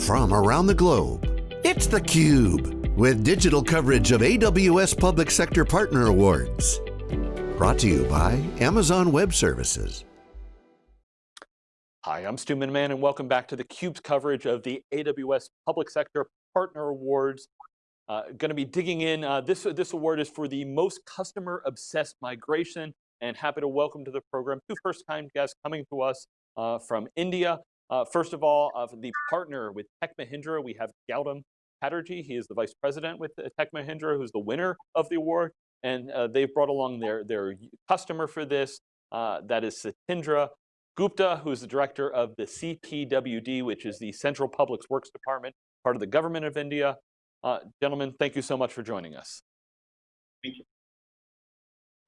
from around the globe. It's theCUBE, with digital coverage of AWS Public Sector Partner Awards. Brought to you by Amazon Web Services. Hi, I'm Stu Miniman and welcome back to theCUBE's coverage of the AWS Public Sector Partner Awards. Uh, going to be digging in, uh, this, this award is for the most customer obsessed migration and happy to welcome to the program two first time guests coming to us uh, from India. Uh, first of all, uh, the partner with Tech Mahindra, we have Gautam Chatterjee. He is the vice president with Tech Mahindra, who's the winner of the award. And uh, they've brought along their, their customer for this, uh, that is Satindra Gupta, who's the director of the CPWD, which is the Central Public Works Department, part of the government of India. Uh, gentlemen, thank you so much for joining us. Thank you.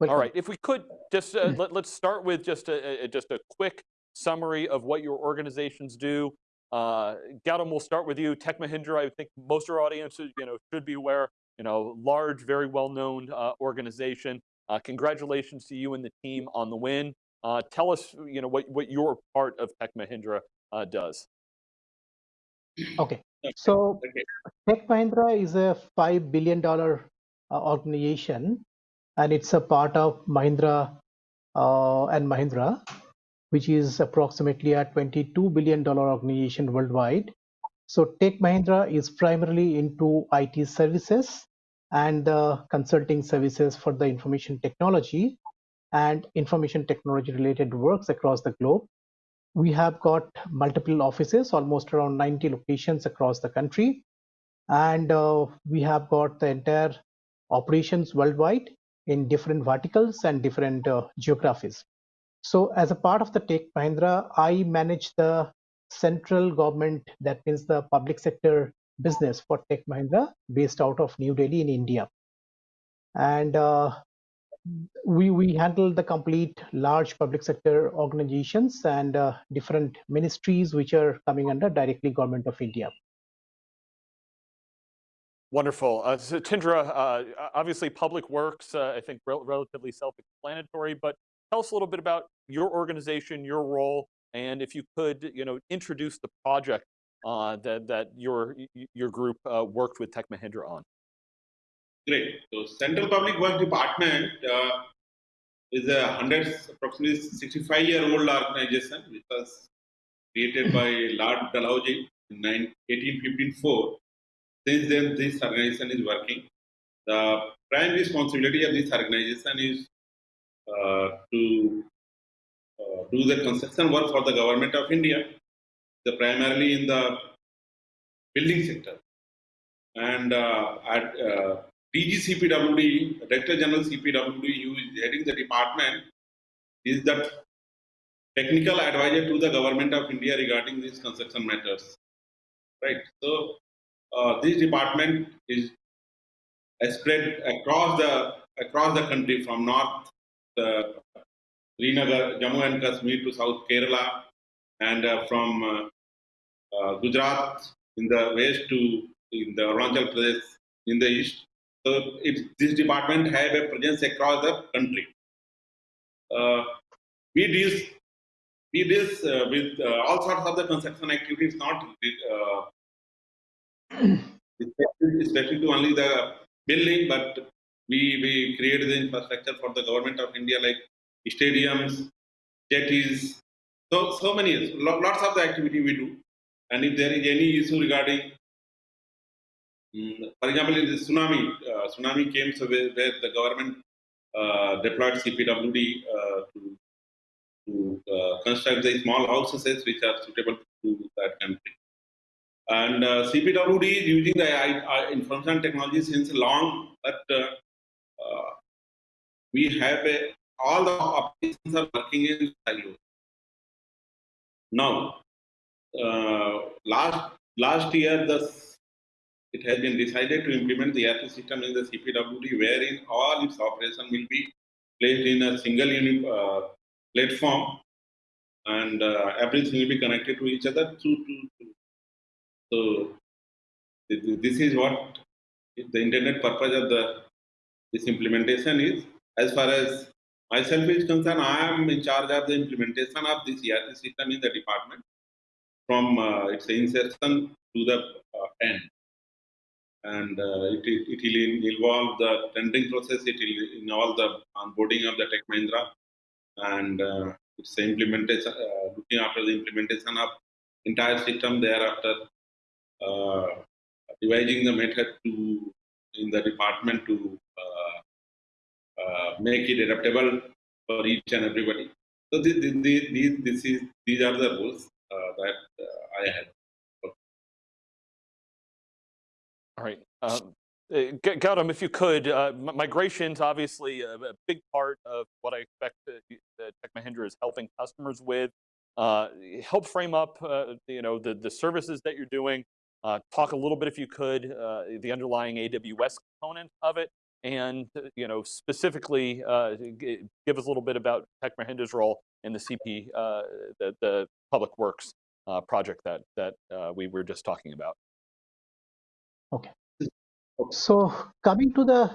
All right, if we could just uh, let, us start with just a, a, just a quick summary of what your organizations do. Uh, Gautam, we'll start with you. Tech Mahindra, I think most of our audiences you know, should be aware, you know, large, very well-known uh, organization. Uh, congratulations to you and the team on the win. Uh, tell us you know, what, what your part of Tech Mahindra uh, does. Okay, so Tech Mahindra is a $5 billion uh, organization and it's a part of Mahindra and Mahindra which is approximately a $22 billion organization worldwide. So Tech Mahindra is primarily into IT services and the consulting services for the information technology and information technology related works across the globe. We have got multiple offices, almost around 90 locations across the country. And uh, we have got the entire operations worldwide in different verticals and different uh, geographies. So as a part of the Tech Mahindra, I manage the central government, that means the public sector business for Tech Mahindra based out of New Delhi in India. And uh, we, we handle the complete large public sector organizations and uh, different ministries which are coming under directly government of India. Wonderful. Uh, so Tindra, uh, obviously public works, uh, I think rel relatively self-explanatory, but Tell us a little bit about your organization, your role, and if you could, you know, introduce the project uh, that that your your group uh, worked with Tech Mahindra on. Great. So Central Public Works Department uh, is a hundred, approximately 65 year old organization which was created by Lord Dalhousie in 1854. Since then, this organization is working. The prime responsibility of this organization is to uh, do the construction work for the government of India, the primarily in the building sector. And uh, at DGCPWD, Director General CPWD, who is heading the department, is the technical advisor to the government of India regarding these construction matters. Right. So uh, this department is spread across the across the country from north uh, Srinagar, Jammu and Kashmir to South Kerala, and uh, from uh, Gujarat in the west to in the Arunachal Pradesh in the east. So it, this department have a presence across the country. Uh, we deal we deal uh, with uh, all sorts of the construction activities, not especially to only the building, but we, we created the infrastructure for the government of India like stadiums, jetties, so, so many, lots of the activity we do. And if there is any issue regarding, um, for example, in the tsunami, uh, tsunami came so where, where the government uh, deployed CPWD uh, to, to uh, construct the small houses which are suitable to that country. And uh, CPWD is using the information technology since long, but uh, we have a, all the applications are working in silos. Now, uh, last last year, the it has been decided to implement the ERP system in the CPWD, wherein all its operation will be placed in a single unit uh, platform, and uh, everything will be connected to each other. So, this is what the intended purpose of the this implementation is. As far as myself is concerned, I am in charge of the implementation of this ERP system in the department from uh, its insertion to the uh, end. And uh, it, it, will involve the tendering process, it will involve the onboarding of the Tech Mahindra, and uh, it's implementation, uh, looking after the implementation of entire system thereafter, uh, devising the method to in the department to uh, make it adaptable for each and everybody. So this, this, this is, these are the rules uh, that uh, I have. All right. Um, uh, Gautam, if you could, uh, migration's obviously a, a, big part of what I expect that Tech Mahindra is helping customers with. Uh, help frame up, uh, you know, the, the services that you're doing. Uh, talk a little bit, if you could, uh, the underlying AWS component of it, and uh, you know, specifically uh, give us a little bit about Tech Mahindra's role in the CP, uh, the, the public works project that that we were just talking about. Okay. So coming to the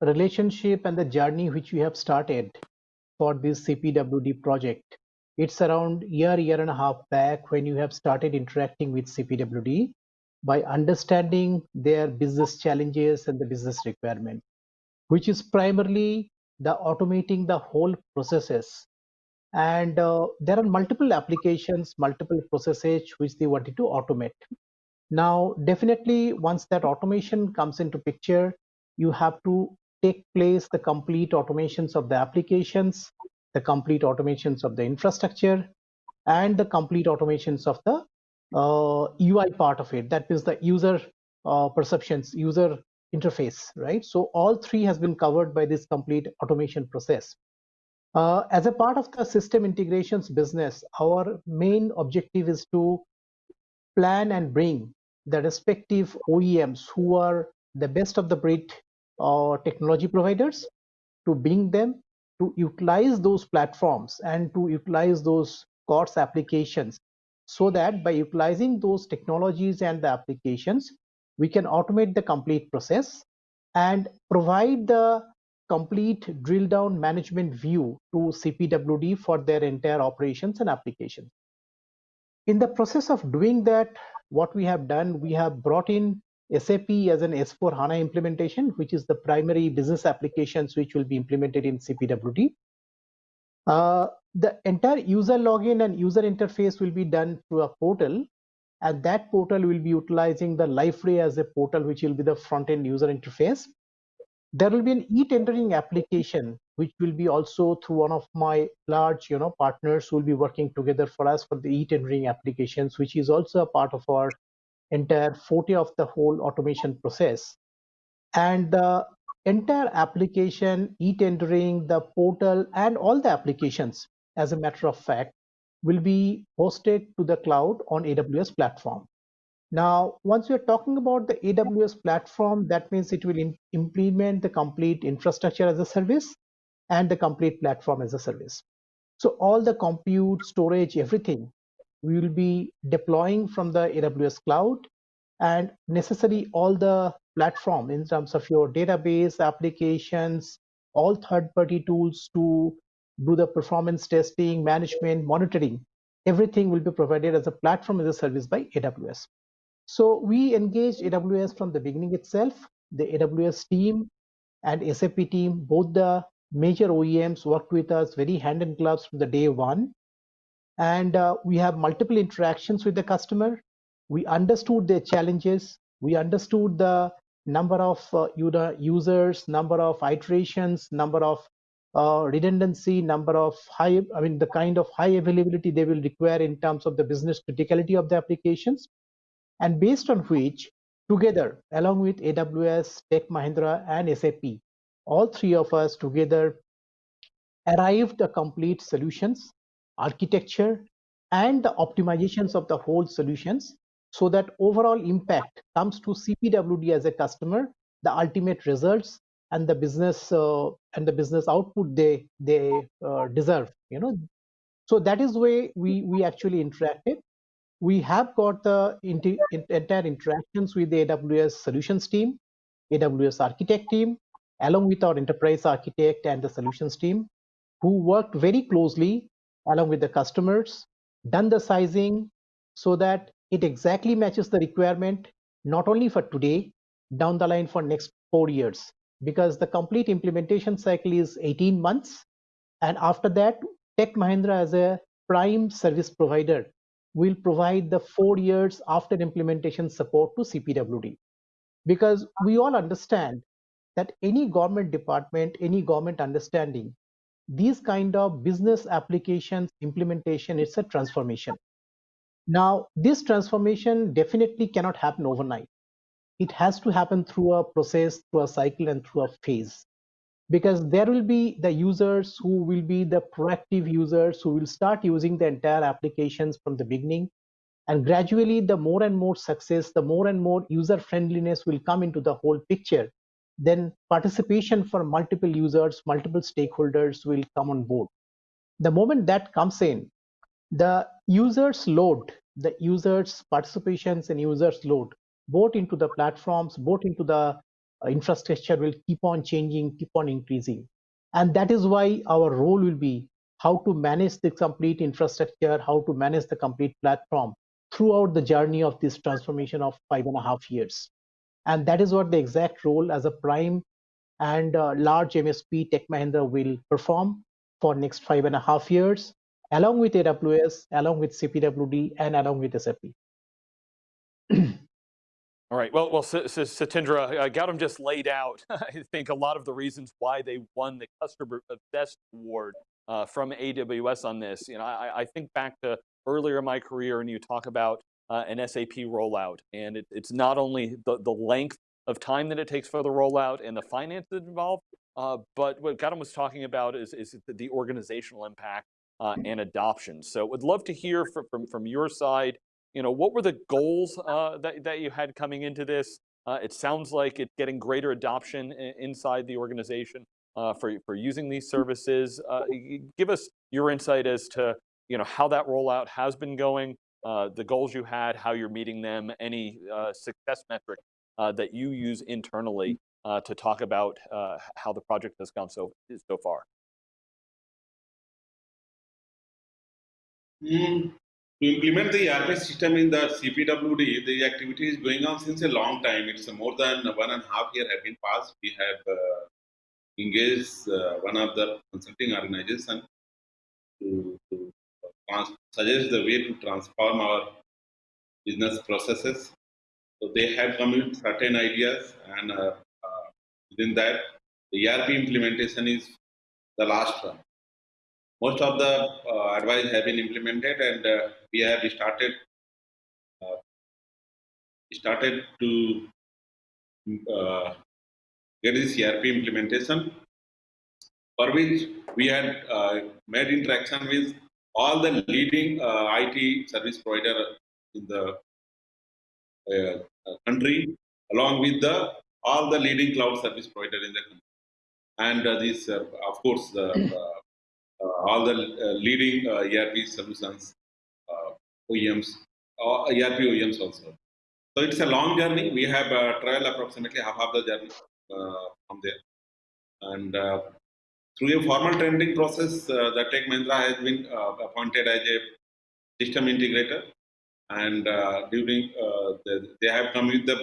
relationship and the journey which we have started for this CPWD project, it's around year, year and a half back when you have started interacting with CPWD by understanding their business challenges and the business requirement, which is primarily the automating the whole processes. And uh, there are multiple applications, multiple processes which they wanted to automate. Now, definitely once that automation comes into picture, you have to take place the complete automations of the applications, the complete automations of the infrastructure, and the complete automations of the uh, UI part of it. That is the user uh, perceptions, user interface, right? So all three has been covered by this complete automation process. Uh, as a part of the system integrations business, our main objective is to plan and bring the respective OEMs who are the best of the breed uh, technology providers to bring them to utilize those platforms and to utilize those COTS applications so that by utilizing those technologies and the applications, we can automate the complete process and provide the complete drill down management view to CPWD for their entire operations and applications. In the process of doing that, what we have done, we have brought in SAP as an S4 HANA implementation, which is the primary business applications which will be implemented in CPWD. Uh, the entire user login and user interface will be done through a portal and that portal will be utilizing the Liferay as a portal which will be the front-end user interface. There will be an e-tendering application which will be also through one of my large you know partners who will be working together for us for the e-tendering applications which is also a part of our entire forte of the whole automation process and the entire application e-tendering the portal and all the applications as a matter of fact will be hosted to the cloud on aws platform now once we are talking about the aws platform that means it will implement the complete infrastructure as a service and the complete platform as a service. So all the compute, storage, everything we will be deploying from the AWS cloud and necessary all the platform in terms of your database applications, all third-party tools to do the performance testing, management, monitoring, everything will be provided as a platform as a service by AWS. So we engaged AWS from the beginning itself, the AWS team and SAP team, both the major OEMs worked with us very hand in gloves from the day one. And uh, we have multiple interactions with the customer. We understood their challenges. We understood the number of uh, users, number of iterations, number of uh, redundancy, number of high, I mean, the kind of high availability they will require in terms of the business criticality of the applications. And based on which, together, along with AWS, Tech Mahindra, and SAP, all three of us together arrived a complete solutions, architecture, and the optimizations of the whole solutions so that overall impact comes to CPWD as a customer, the ultimate results and the business uh, and the business output they they uh, deserve. You know, so that is way we we actually interacted. We have got the entire interactions with the AWS solutions team, AWS architect team, along with our enterprise architect and the solutions team who worked very closely along with the customers, done the sizing so that it exactly matches the requirement, not only for today, down the line for next four years, because the complete implementation cycle is 18 months. And after that, Tech Mahindra as a prime service provider will provide the four years after implementation support to CPWD. Because we all understand that any government department, any government understanding, these kind of business applications implementation, it's a transformation. Now, this transformation definitely cannot happen overnight. It has to happen through a process, through a cycle, and through a phase. Because there will be the users who will be the proactive users who will start using the entire applications from the beginning. And gradually, the more and more success, the more and more user friendliness will come into the whole picture. Then participation for multiple users, multiple stakeholders will come on board. The moment that comes in, the users load, the users participations and users load, both into the platforms, both into the uh, infrastructure will keep on changing, keep on increasing. And that is why our role will be how to manage the complete infrastructure, how to manage the complete platform throughout the journey of this transformation of five and a half years. And that is what the exact role as a prime and uh, large MSP Tech Mahindra will perform for next five and a half years along with AWS, along with CPWD, and along with SAP. All right, well, well, Satindra, uh, Gautam just laid out, I think, a lot of the reasons why they won the Customer Best Award uh, from AWS on this. You know, I, I, think back to earlier in my career, and you talk about uh, an SAP rollout, and it, it's not only the, the length of time that it takes for the rollout and the finances involved, uh, but what Gautam was talking about is, is the organizational impact uh, and adoption. So would love to hear from, from, from your side, you know, what were the goals uh, that, that you had coming into this? Uh, it sounds like it's getting greater adoption inside the organization uh, for, for using these services. Uh, give us your insight as to, you know, how that rollout has been going, uh, the goals you had, how you're meeting them, any success metric that you use internally to talk about how the project has gone so, so far. Mm, to implement the ERP system in the CPWD, the activity is going on since a long time. It's more than one and a half year have been passed. We have uh, engaged uh, one of the consulting organization to, to suggest the way to transform our business processes. So they have come with certain ideas, and uh, uh within that, the ERP implementation is the last one most of the uh, advice have been implemented and uh, we have started uh, started to get this ERP implementation for which we had made interaction with all the leading IT service provider in the country along with the all the leading cloud service provider in the country. And uh, this, uh, of course, uh, uh, all the uh, leading uh, ERP solutions, OEMs, or ERP OEMs also. So it's a long journey. We have traveled approximately half of the journey from there. And through a formal training process, uh, the Tech Mahindra has been uh, appointed as a system integrator, and uh, during the, they have come with the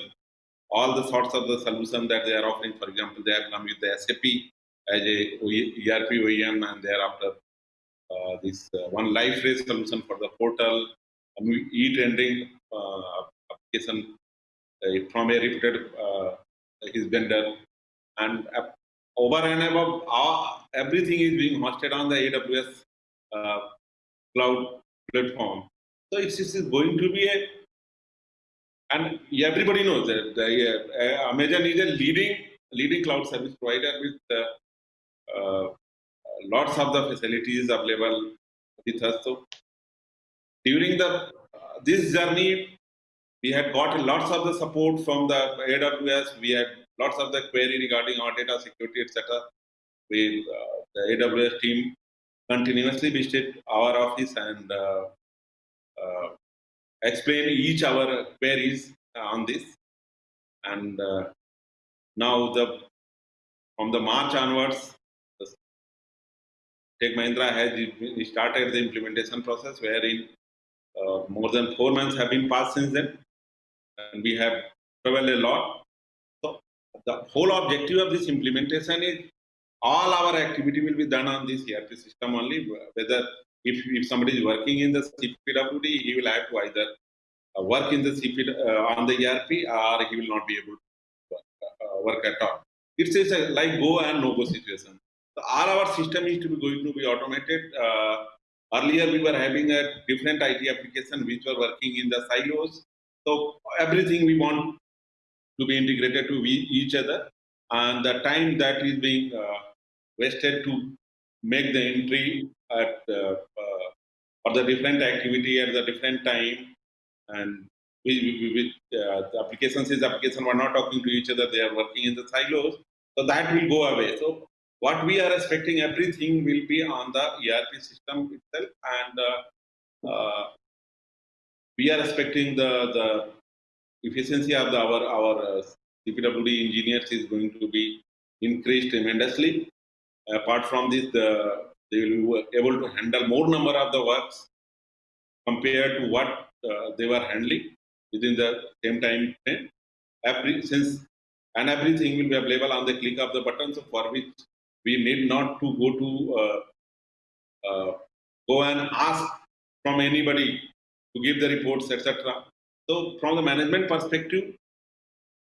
all the sorts of the solution that they are offering. For example, they have come with the SAP as a ERP OEM and thereafter uh, this uh, one Liferay solution for the portal, e-tendering uh, application uh, from a reputed uh, his vendor, and over and above, everything is being hosted on the AWS uh, cloud platform. So it's, it's going to be a, and everybody knows that the, Amazon is a leading leading cloud service provider with uh, lots of the facilities available with us. So during the this journey, we had got lots of the support from the AWS. We had lots of the query regarding our data security, etc. We uh, the AWS team continuously visited our office and uh, uh, explain each our queries on this. And uh, now the from the March onwards, Tech Mahindra has started the implementation process wherein uh, more than four months have been passed since then, and we have traveled a lot. So the whole objective of this implementation is all our activity will be done on this ERP system only. Whether if, if somebody is working in the CPWD, he will have to either uh, work in the CP uh, on the ERP or he will not be able to work, uh, work at all. It's a like go and no go situation. So all our system is to be going to be automated. Uh, earlier we were having a different IT application which were working in the silos. So everything we want to be integrated to each other, and the time that is being uh, wasted to make the entry at uh, uh, for the different activity at the different time. And with, with uh, the applications is application. Were not talking to each other. They are working in the silos. So that will go away. So what we are expecting everything will be on the erp system itself and uh, uh, we are expecting the the efficiency of the, our our uh, cpwd engineers is going to be increased tremendously apart from this the they will be able to handle more number of the works compared to what uh, they were handling within the same time frame. Every, since and everything will be available on the click of the button, so for which we need not to go to uh, uh, go and ask from anybody to give the reports, etc. So, from the management perspective,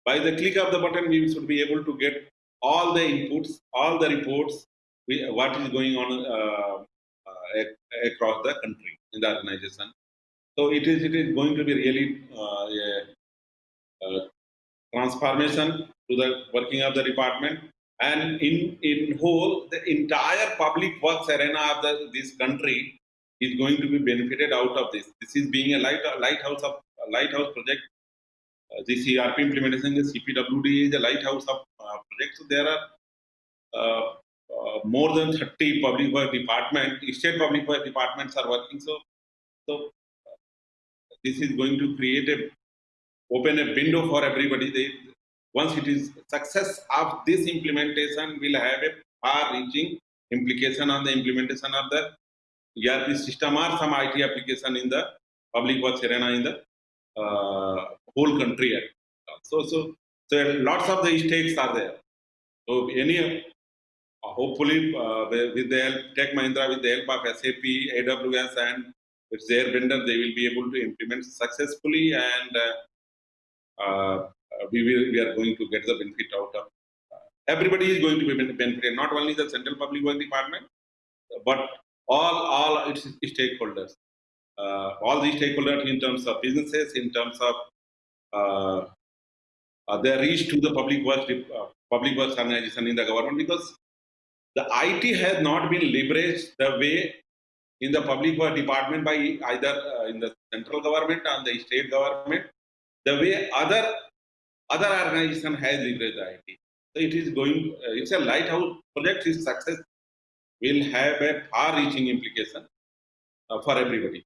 by the click of the button, we should be able to get all the inputs, all the reports we, what is going on uh, uh, across the country in the organization. So it is it is going to be really uh, a, a transformation to the working of the department and in in whole the entire public works arena of the, this country is going to be benefited out of this. This is being a light lighthouse of a lighthouse project. Uh, this ERP implementation, the CPWD is a lighthouse of uh, project. So there are uh, uh, more than 30 public work department, state public work departments are working. So, so uh, this is going to create a open a window for everybody. They, once it is success of this implementation, will have a far-reaching implication on the implementation of the ERP system or some IT application in the public works arena in the uh, whole country. So, so, so lots of the stakes are there. So any hopefully uh, with the help Tech Mahindra, with the help of SAP, AWS, and it's their vendor, they will be able to implement successfully, and uh, uh, we will we are going to get the benefit out of. everybody is going to be benefited, not only the Central Public Work Department, but all all its stakeholders, all the stakeholders in terms of businesses, in terms of uh, their reach to the public works uh, public works organization in the government because the IT has not been leveraged the way in the public work department by either uh, in the central government or the state government, the way other other organization has leveraged IT. So it is going, uh, it's a lighthouse project, its success will have a far-reaching implication uh, for everybody.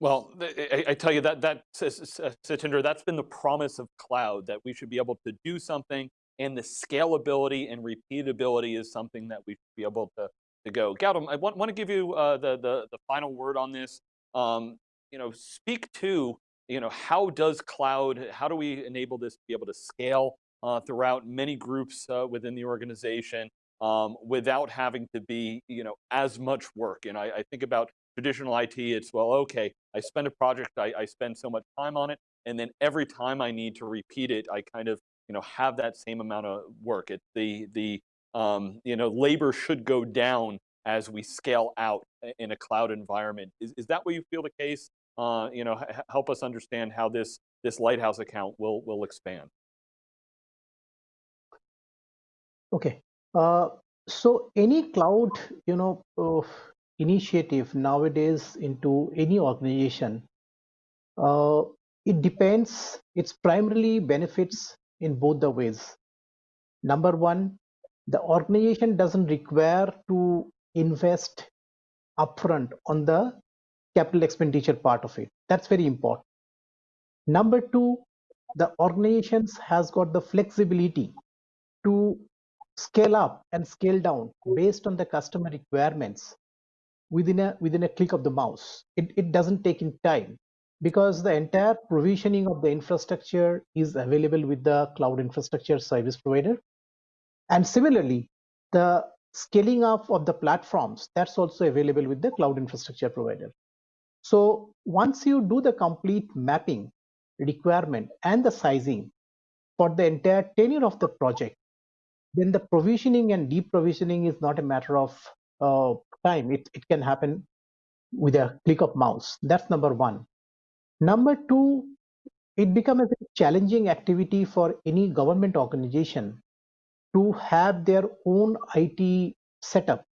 Well, I, I, tell you that, that Satinder, that's been the promise of cloud, that we should be able to do something and the scalability and repeatability is something that we should be able to, to go. Gautam, I want, want to give you uh, the, the, the final word on this. Um, you know, speak to, you know, how does cloud, how do we enable this to be able to scale uh, throughout many groups uh, within the organization um, without having to be, you know, as much work. And I, I, think about traditional IT, it's, well, okay, I spend a project, I, I spend so much time on it, and then every time I need to repeat it, I kind of you know, have that same amount of work. It, the, the um, you know, labor should go down as we scale out in a cloud environment. Is, is that what you feel the case? Uh, you know, help us understand how this, this Lighthouse account will, will expand. Okay. Uh, so any cloud, you know, uh, initiative nowadays into any organization, uh, it depends, it's primarily benefits in both the ways. Number one, the organization doesn't require to invest upfront on the capital expenditure part of it. That's very important. Number two, the organizations has got the flexibility to scale up and scale down based on the customer requirements within a within a click of the mouse. It, it doesn't take in time because the entire provisioning of the infrastructure is available with the cloud infrastructure service provider. And similarly, the scaling up of the platforms, that's also available with the cloud infrastructure provider. So once you do the complete mapping requirement and the sizing for the entire tenure of the project, then the provisioning and deprovisioning is not a matter of uh, time. It, it can happen with a click of mouse. That's number one. Number two, it becomes a challenging activity for any government organization to have their own IT setup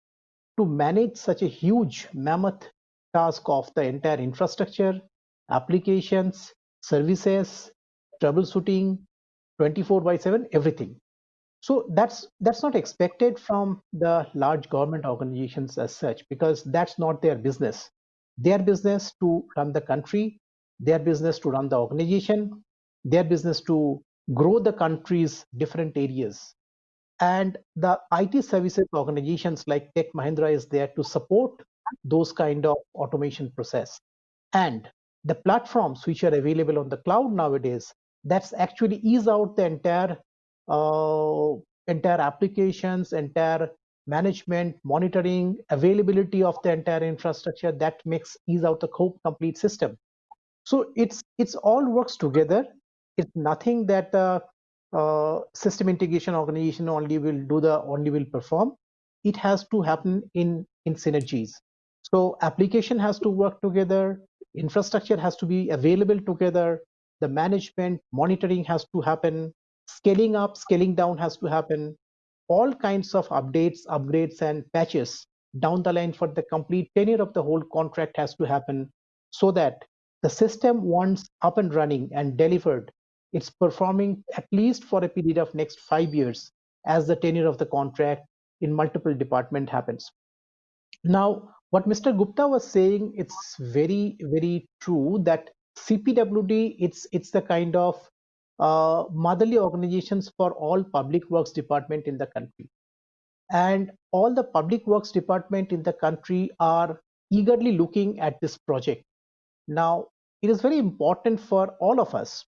to manage such a huge mammoth task of the entire infrastructure, applications, services, troubleshooting, 24 by 7, everything. So that's that's not expected from the large government organizations as such because that's not their business. Their business to run the country, their business to run the organization, their business to grow the country's different areas. And the IT services organizations like Tech Mahindra is there to support those kind of automation process. And the platforms which are available on the cloud nowadays, that's actually ease out the entire uh, entire applications, entire management, monitoring, availability of the entire infrastructure that makes ease out the complete system. So it's it's all works together. It's nothing that the uh, system integration organization only will do the only will perform. It has to happen in in synergies. So application has to work together. Infrastructure has to be available together. The management monitoring has to happen scaling up, scaling down has to happen. All kinds of updates, upgrades, and patches down the line for the complete tenure of the whole contract has to happen so that the system once up and running and delivered, it's performing at least for a period of next five years as the tenure of the contract in multiple department happens. Now, what Mr. Gupta was saying, it's very, very true that CPWD, it's it's the kind of uh, motherly organizations for all public works department in the country. And all the public works department in the country are eagerly looking at this project. Now, it is very important for all of us,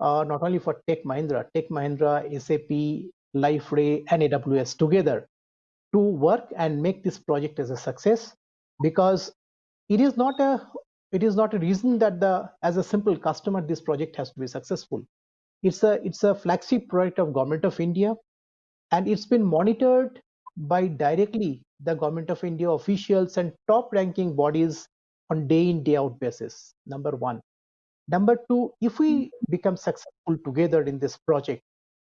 uh, not only for Tech Mahindra, Tech Mahindra, SAP, Liferay, and AWS together to work and make this project as a success because it is not a it is not a reason that the as a simple customer this project has to be successful it's a it's a flagship project of government of India, and it's been monitored by directly the government of India officials and top ranking bodies on day in day out basis. Number one. Number two, if we become successful together in this project,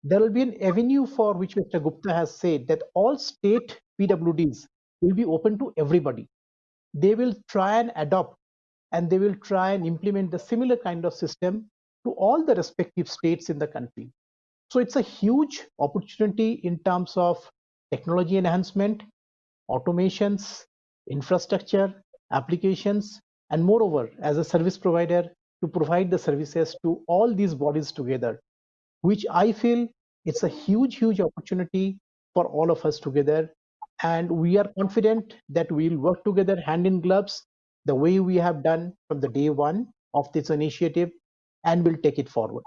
there will be an avenue for which Mr. Gupta has said that all state PWDs will be open to everybody. They will try and adopt and they will try and implement the similar kind of system to all the respective states in the country. So it's a huge opportunity in terms of technology enhancement, automations, infrastructure, applications, and moreover, as a service provider, to provide the services to all these bodies together, which I feel it's a huge, huge opportunity for all of us together. And we are confident that we'll work together hand in gloves the way we have done from the day one of this initiative and we'll take it forward.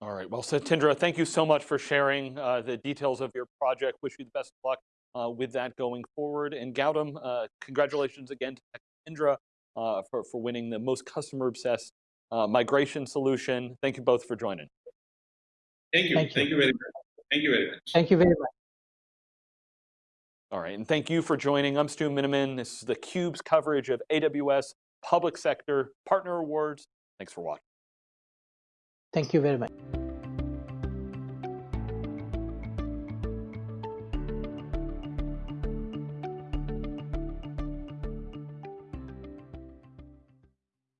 All right, well, Satindra, thank you so much for sharing uh, the details of your project. Wish you the best of luck uh, with that going forward. And Gautam, uh, congratulations again to Indra uh, for, for winning the most customer-obsessed uh, migration solution. Thank you both for joining. Thank you. Thank you, thank you very much. Thank you very much. Thank you very much. All right, and thank you for joining. I'm Stu Miniman. This is theCUBE's coverage of AWS Public Sector Partner Awards. Thanks for watching. Thank you very much.